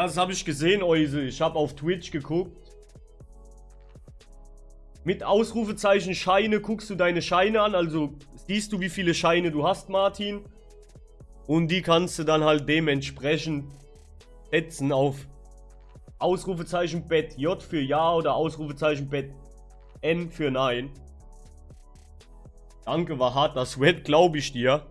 Ja, das habe ich gesehen, Euse. Ich habe auf Twitch geguckt. Mit Ausrufezeichen Scheine guckst du deine Scheine an. Also siehst du, wie viele Scheine du hast, Martin. Und die kannst du dann halt dementsprechend setzen auf Ausrufezeichen Bett J für Ja oder Ausrufezeichen Bett N für Nein. Danke, war hart. Das Sweat, glaube ich dir.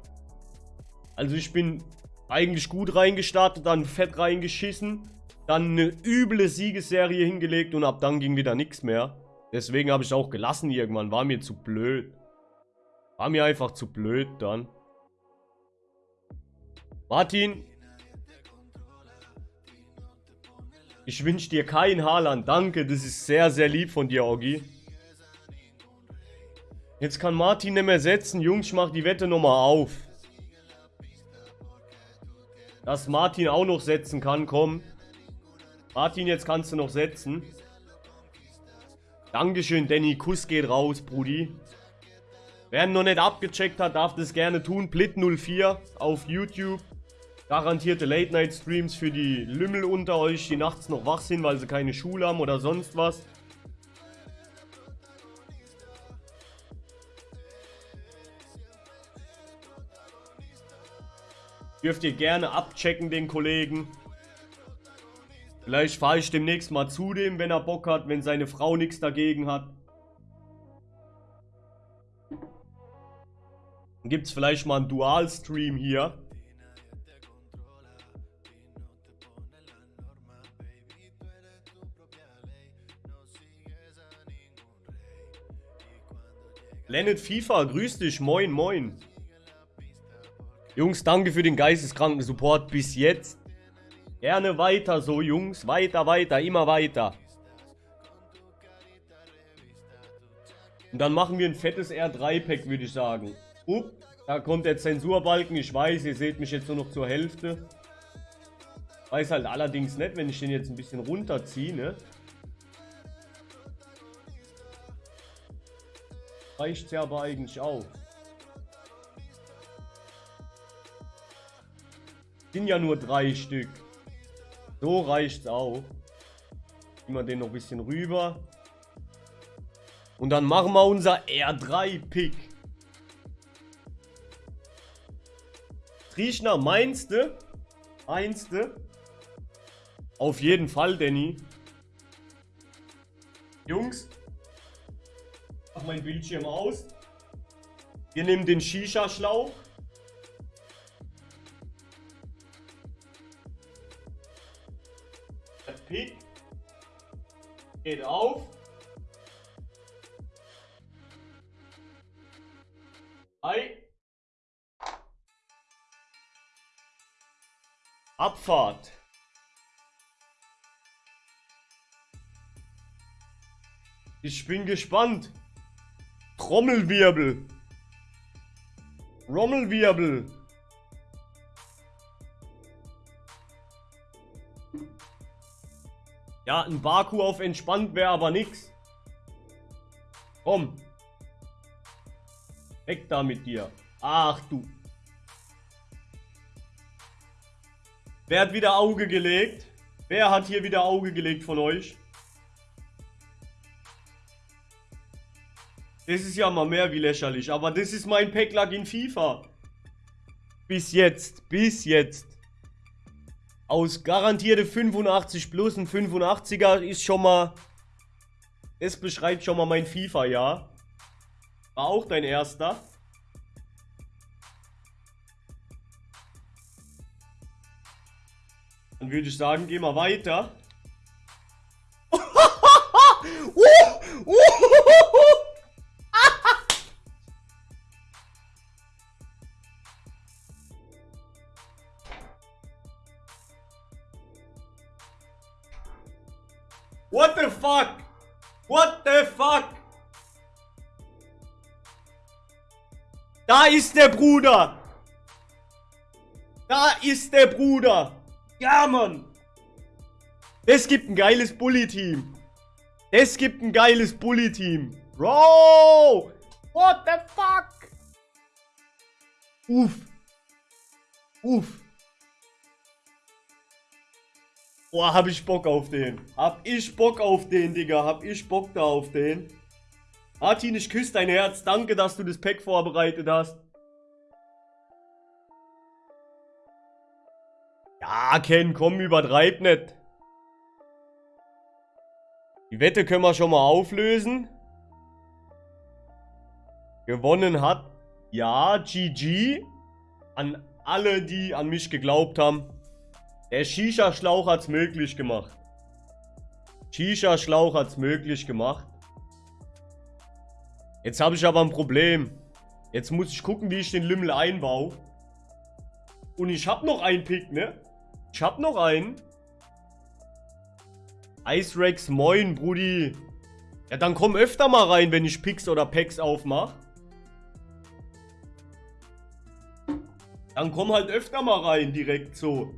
Also ich bin eigentlich gut reingestartet, dann fett reingeschissen. Dann eine üble Siegesserie hingelegt und ab dann ging wieder nichts mehr. Deswegen habe ich auch gelassen irgendwann. War mir zu blöd. War mir einfach zu blöd dann. Martin. Ich wünsche dir kein Haaland. Danke, das ist sehr, sehr lieb von dir, Oggi. Jetzt kann Martin nicht mehr setzen. Jungs, ich mach die Wette nochmal auf. Dass Martin auch noch setzen kann, komm. Martin, jetzt kannst du noch setzen. Dankeschön, Danny. Kuss geht raus, Brudi. Wer noch nicht abgecheckt hat, darf das gerne tun. Blit04 auf YouTube. Garantierte Late-Night-Streams für die Lümmel unter euch, die nachts noch wach sind, weil sie keine Schule haben oder sonst was. Dürft ihr gerne abchecken, den Kollegen. Vielleicht fahre ich demnächst mal zu dem, wenn er Bock hat, wenn seine Frau nichts dagegen hat. Dann gibt es vielleicht mal einen Dual-Stream hier. Leonard FIFA, grüß dich, moin, moin. Jungs, danke für den geisteskranken Support bis jetzt. Gerne weiter so, Jungs. Weiter, weiter, immer weiter. Und dann machen wir ein fettes R3-Pack, würde ich sagen. Upp, da kommt der Zensurbalken. Ich weiß, ihr seht mich jetzt nur noch zur Hälfte. Weiß halt allerdings nicht, wenn ich den jetzt ein bisschen runterziehe, ne? Reicht ja aber eigentlich auch. Sind ja nur drei Stück. So reicht's auch. Ziehen wir den noch ein bisschen rüber. Und dann machen wir unser R3-Pick. Triechner, meinst du? Meinst du? Auf jeden Fall, Danny. Jungs. Mach mein Bildschirm aus. Wir nehmen den Shisha-Schlauch. Geht auf. Ei. Abfahrt. Ich bin gespannt. Trommelwirbel. Trommelwirbel. Ja, ein Baku auf entspannt wäre aber nix. Komm. Weg da mit dir. Ach du. Wer hat wieder Auge gelegt? Wer hat hier wieder Auge gelegt von euch? Das ist ja mal mehr wie lächerlich. Aber das ist mein Packlack in FIFA. Bis jetzt. Bis jetzt. Aus garantierte 85 plus ein 85er ist schon mal... Es beschreibt schon mal mein FIFA-Jahr. War auch dein erster. Dann würde ich sagen, gehen wir weiter. uh, uh, What the fuck? What the fuck? Da ist der Bruder. Da ist der Bruder. Ja, Mann. Es gibt ein geiles Bully-Team. Es gibt ein geiles Bully-Team. Bro. What the fuck? Uff. Uff. Boah, hab ich Bock auf den. Hab ich Bock auf den, Digga. Hab ich Bock da auf den. Martin, ich küsse dein Herz. Danke, dass du das Pack vorbereitet hast. Ja, Ken, komm, übertreib nicht. Die Wette können wir schon mal auflösen. Gewonnen hat, ja, GG. An alle, die an mich geglaubt haben. Der Shisha-Schlauch hat's möglich gemacht. Shisha-Schlauch hat's möglich gemacht. Jetzt habe ich aber ein Problem. Jetzt muss ich gucken, wie ich den Lümmel einbaue. Und ich habe noch einen Pick, ne? Ich habe noch einen. Ice Rex, moin, Brudi. Ja, dann komm öfter mal rein, wenn ich Picks oder Packs aufmache. Dann komm halt öfter mal rein, direkt so.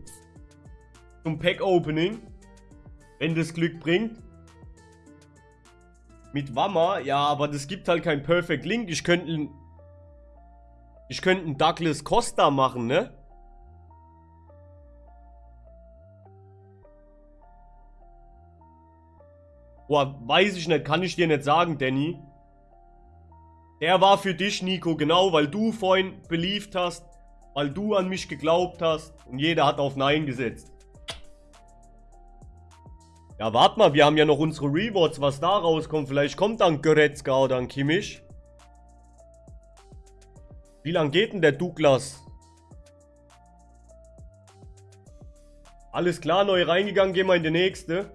Zum Pack-Opening. Wenn das Glück bringt. Mit Wammer, ja, aber das gibt halt kein Perfect Link. Ich könnte Ich könnte einen Douglas Costa machen, ne? Boah, weiß ich nicht, kann ich dir nicht sagen, Danny. Der war für dich, Nico, genau, weil du vorhin believed hast, weil du an mich geglaubt hast und jeder hat auf Nein gesetzt. Ja, warte mal, wir haben ja noch unsere Rewards, was da rauskommt. Vielleicht kommt dann Goretzka oder ein Kimmich. Wie lang geht denn der Douglas? Alles klar, neu reingegangen, gehen wir in die nächste.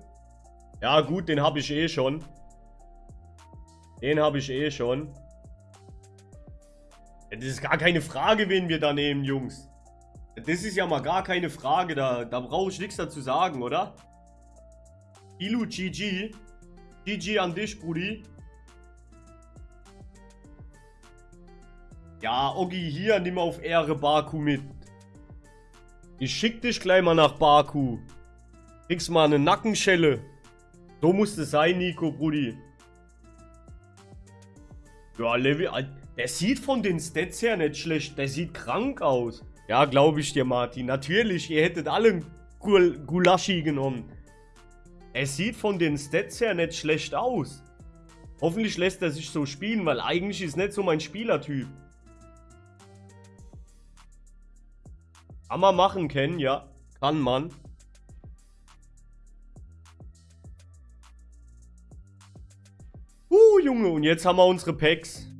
Ja gut, den habe ich eh schon. Den habe ich eh schon. Das ist gar keine Frage, wen wir da nehmen, Jungs. Das ist ja mal gar keine Frage, da, da brauche ich nichts dazu sagen, oder? Ilu GG. GG an dich, Brudi. Ja, Oggi, hier, nimm auf Ehre Baku mit. Ich schick dich gleich mal nach Baku. Kriegst mal eine Nackenschelle. So muss es sein, Nico, Brudi. Ja, Level... Der sieht von den Stats her nicht schlecht. Der sieht krank aus. Ja, glaube ich dir, Martin. Natürlich, ihr hättet alle Gul Gulaschi genommen. Er sieht von den Stats her nicht schlecht aus. Hoffentlich lässt er sich so spielen, weil eigentlich ist nicht so mein Spielertyp. Kann man machen, Ken, ja. Kann man. Uh, Junge, und jetzt haben wir unsere Packs.